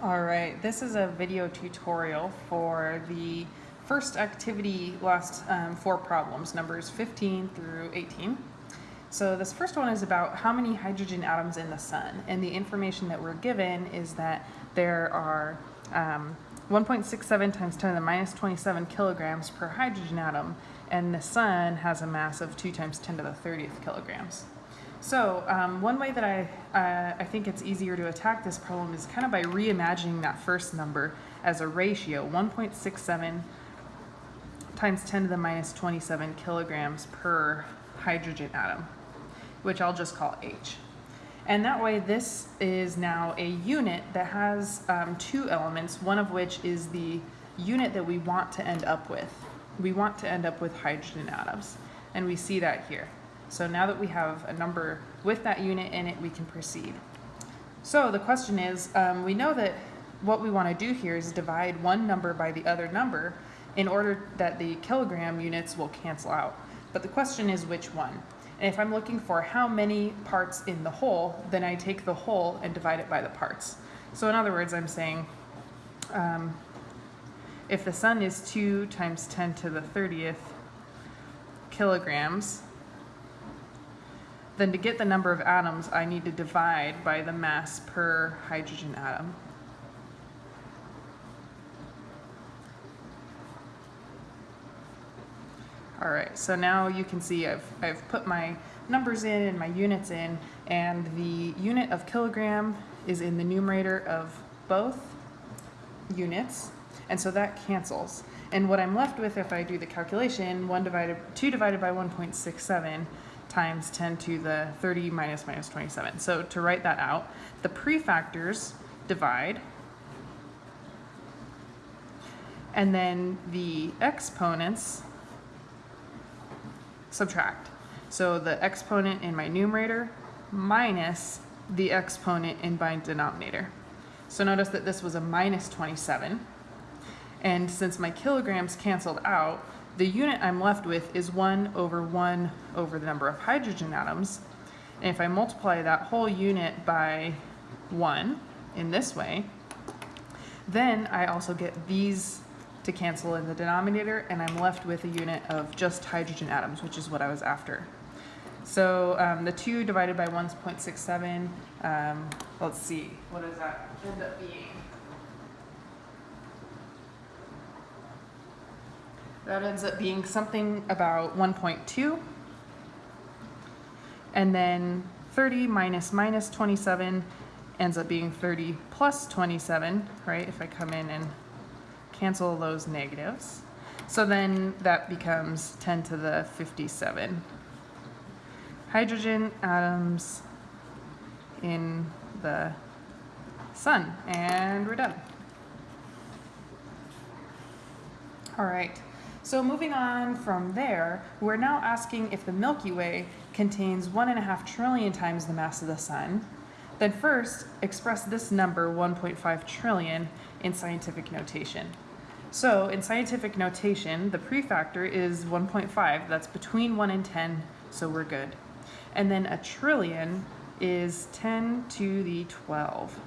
All right, this is a video tutorial for the first activity last um, four problems, numbers 15 through 18. So this first one is about how many hydrogen atoms in the sun. And the information that we're given is that there are um, 1.67 times 10 to the minus 27 kilograms per hydrogen atom, and the sun has a mass of 2 times 10 to the 30th kilograms. So um, one way that I, uh, I think it's easier to attack this problem is kind of by reimagining that first number as a ratio, 1.67 times 10 to the minus 27 kilograms per hydrogen atom, which I'll just call H. And that way this is now a unit that has um, two elements, one of which is the unit that we want to end up with. We want to end up with hydrogen atoms, and we see that here. So now that we have a number with that unit in it, we can proceed. So the question is, um, we know that what we want to do here is divide one number by the other number in order that the kilogram units will cancel out. But the question is which one? And if I'm looking for how many parts in the whole, then I take the whole and divide it by the parts. So in other words, I'm saying um, if the sun is 2 times 10 to the 30th kilograms, then to get the number of atoms, I need to divide by the mass per hydrogen atom. All right, so now you can see I've, I've put my numbers in and my units in, and the unit of kilogram is in the numerator of both units, and so that cancels. And what I'm left with if I do the calculation, 1 divided, 2 divided by 1.67 times 10 to the 30 minus minus 27. So to write that out, the prefactors divide, and then the exponents subtract. So the exponent in my numerator minus the exponent in my denominator. So notice that this was a minus 27. And since my kilograms canceled out, the unit I'm left with is 1 over 1 over the number of hydrogen atoms. And if I multiply that whole unit by 1 in this way, then I also get these to cancel in the denominator, and I'm left with a unit of just hydrogen atoms, which is what I was after. So um, the 2 divided by 1.67, um, let's see, what does that end up being? That ends up being something about 1.2. And then 30 minus minus 27 ends up being 30 plus 27, right? If I come in and cancel those negatives. So then that becomes 10 to the 57. Hydrogen atoms in the sun. And we're done. All right. So moving on from there, we're now asking if the Milky Way contains one and a half trillion times the mass of the sun. Then first, express this number, 1.5 trillion, in scientific notation. So in scientific notation, the prefactor is 1.5. That's between 1 and 10, so we're good. And then a trillion is 10 to the 12.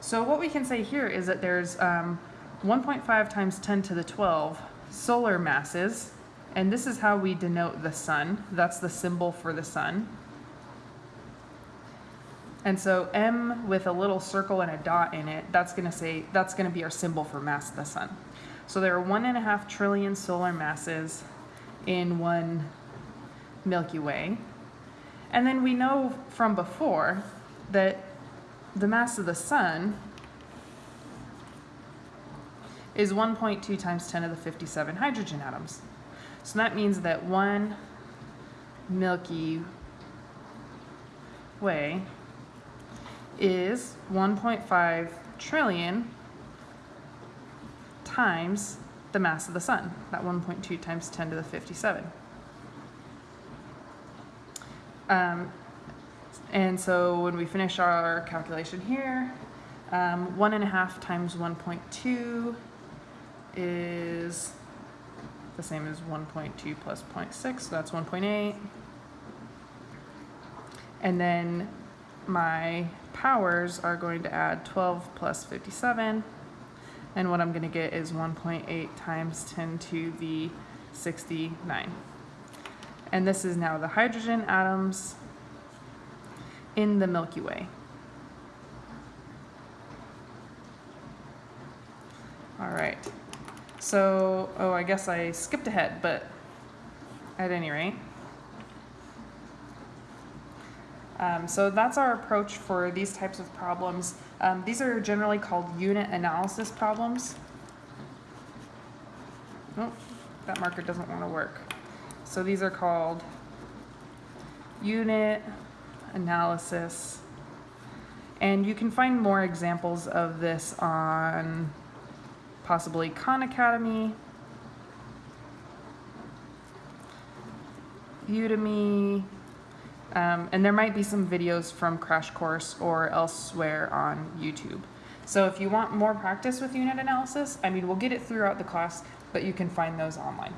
So what we can say here is that there's um, 1.5 times 10 to the 12 solar masses, and this is how we denote the sun. That's the symbol for the sun. And so M with a little circle and a dot in it, that's gonna say, that's gonna be our symbol for mass of the sun. So there are one and a half trillion solar masses in one Milky Way. And then we know from before that the mass of the sun is 1.2 times 10 to the 57 hydrogen atoms. So that means that one Milky Way is 1.5 trillion times the mass of the sun, that 1.2 times 10 to the 57. Um, and so when we finish our calculation here, um, one and a half times 1.2 is the same as 1.2 plus 0.6, so that's 1.8. And then my powers are going to add 12 plus 57. And what I'm going to get is 1.8 times 10 to the 69. And this is now the hydrogen atoms in the Milky Way. All right. So, oh, I guess I skipped ahead, but at any rate. Um, so that's our approach for these types of problems. Um, these are generally called unit analysis problems. Oh, that marker doesn't want to work. So these are called unit analysis. And you can find more examples of this on possibly Khan Academy, Udemy, um, and there might be some videos from Crash Course or elsewhere on YouTube. So if you want more practice with unit analysis, I mean, we'll get it throughout the class, but you can find those online.